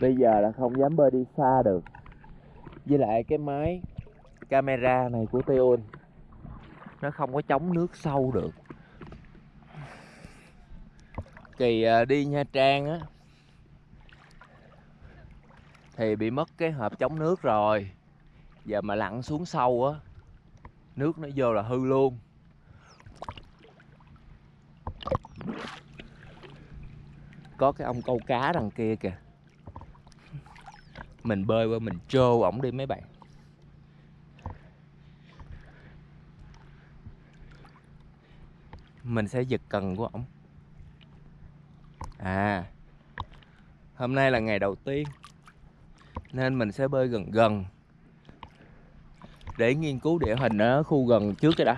bây giờ là không dám bơi đi xa được. Với lại cái máy camera này của Teon nó không có chống nước sâu được. Kỳ à, đi Nha Trang á, thì bị mất cái hộp chống nước rồi. Giờ mà lặn xuống sâu á, nước nó vô là hư luôn. Có cái ông câu cá đằng kia kìa mình bơi qua, mình trô ổng đi mấy bạn. Mình sẽ giật cần của ổng. À hôm nay là ngày đầu tiên nên mình sẽ bơi gần gần để nghiên cứu địa hình ở khu gần trước cái đã.